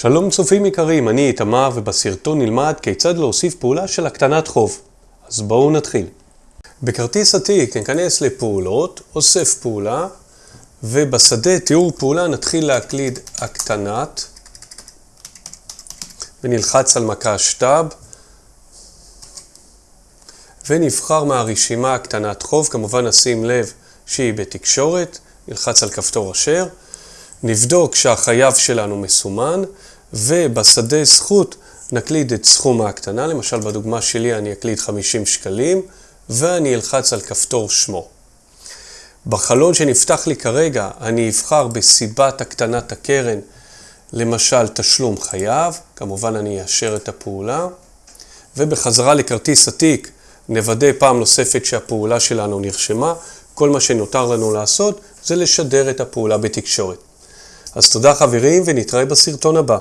שלום צופים יקרים, אני איתמר ובסרטון נלמד כיצד להוסיף פעולה של הקטנת חוב. אז בואו נתחיל. בכרטיס עתיק ניכנס לפעולות, אוסף פעולה, ובשדה תיאור פעולה נתחיל להקליד הקטנת, ונלחץ על מקש טאב, ונבחר מהרשימה הקטנת חוב, כמובן נשים לב שהיא בתקשורת, נלחץ על כפתור אשר, נבדוק שהחייב שלנו מסומן, ובשדה זכות נקליד את סכום ההקטנה, למשל בדוגמה שלי אני אקליד 50 שקלים, ואני אלחץ על כפתור שמו. בחלון שנפתח לי כרגע אני אבחר בסיבת הקטנת הקרן, למשל תשלום חייב, כמובן אני אאשר את הפעולה, ובחזרה לכרטיס עתיק נוודא פעם נוספת שהפעולה שלנו נרשמה, כל מה שנותר לנו לעשות זה לשדר את הפעולה בתקשורת. אז תודה חברים ונתראה בסרטון הבא.